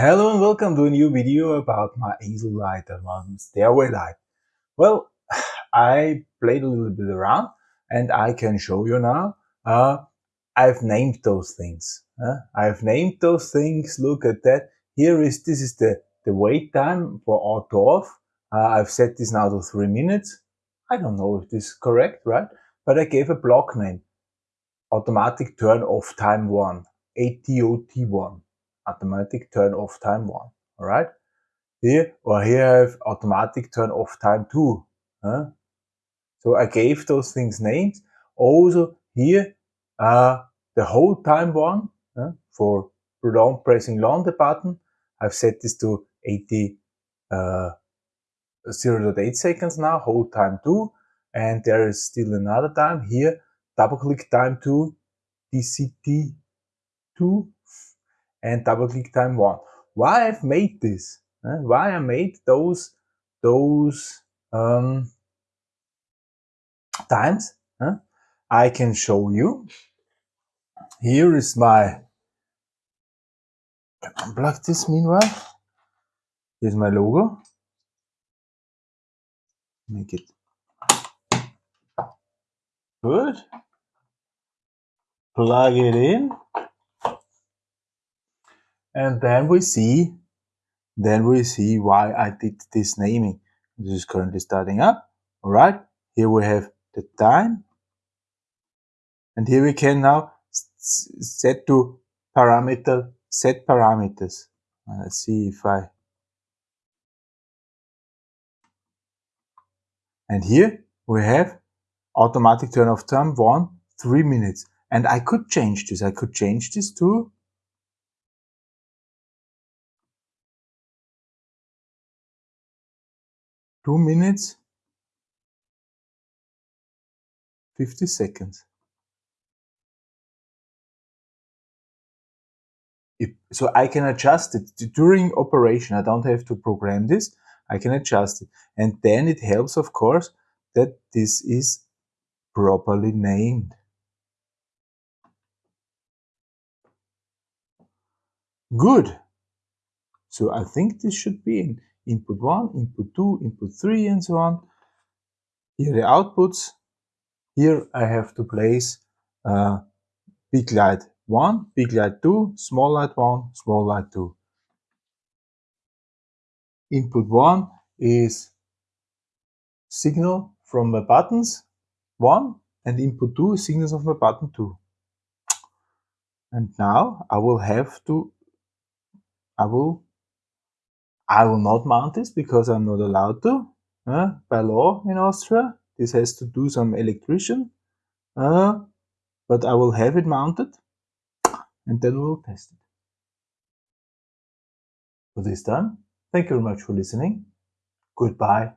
Hello and welcome to a new video about my easel light and my stairway light. Well, I played a little bit around and I can show you now. Uh, I've named those things. Uh, I've named those things. Look at that. Here is, this is the, the wait time for auto off. Uh, I've set this now to three minutes. I don't know if this is correct, right? But I gave a block name. Automatic turn off time one. ATOT1 automatic turn off time one. All right. Here or here I have automatic turn off time two. Huh? So I gave those things names. Also here, uh, the hold time one uh, for long pressing long the button. I've set this to 80, uh, 0.8 seconds now, hold time two. And there is still another time here, double click time two, DCT two and double click time one. Why I've made this? Uh, why I made those those um, times? Uh, I can show you. Here is my. Unplug this meanwhile. Here's my logo. Make it good. Plug it in and then we see then we see why I did this naming. This is currently starting up. All right, here we have the time. And here we can now set to parameter, set parameters. Uh, let's see if I, and here we have automatic turn off time one, three minutes. And I could change this. I could change this to two minutes 50 seconds. If, so I can adjust it during operation. I don't have to program this. I can adjust it. And then it helps, of course, that this is properly named. Good. So I think this should be in input 1, input 2, input 3 and so on. Here the outputs. Here I have to place uh, big light 1, big light 2, small light 1, small light 2. Input 1 is signal from my buttons 1 and input 2 is signals of my button 2. And now I will have to, I will I will not mount this because I'm not allowed to uh, by law in Austria. This has to do some electrician, uh, but I will have it mounted and then we'll test it. For this time, thank you very much for listening. Goodbye.